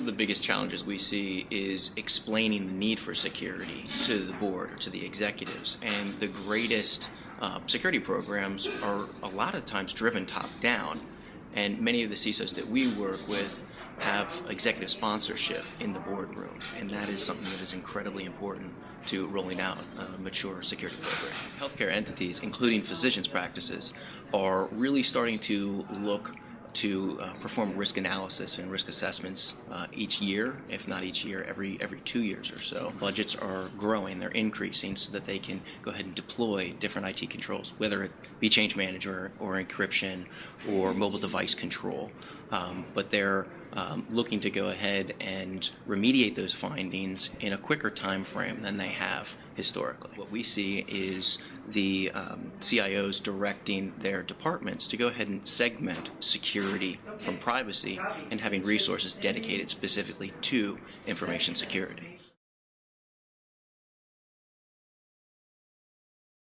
of the biggest challenges we see is explaining the need for security to the board or to the executives. And the greatest uh, security programs are a lot of times driven top down. And many of the CISOs that we work with have executive sponsorship in the boardroom, and that is something that is incredibly important to rolling out a mature security program. Healthcare entities, including physicians' practices, are really starting to look to uh, perform risk analysis and risk assessments uh, each year, if not each year, every every two years or so. Budgets are growing; they're increasing so that they can go ahead and deploy different IT controls, whether it be change manager or encryption or mobile device control. Um, but they're um, looking to go ahead and remediate those findings in a quicker time frame than they have historically. What we see is the um, CIOs directing their departments to go ahead and segment security from privacy and having resources dedicated specifically to information security.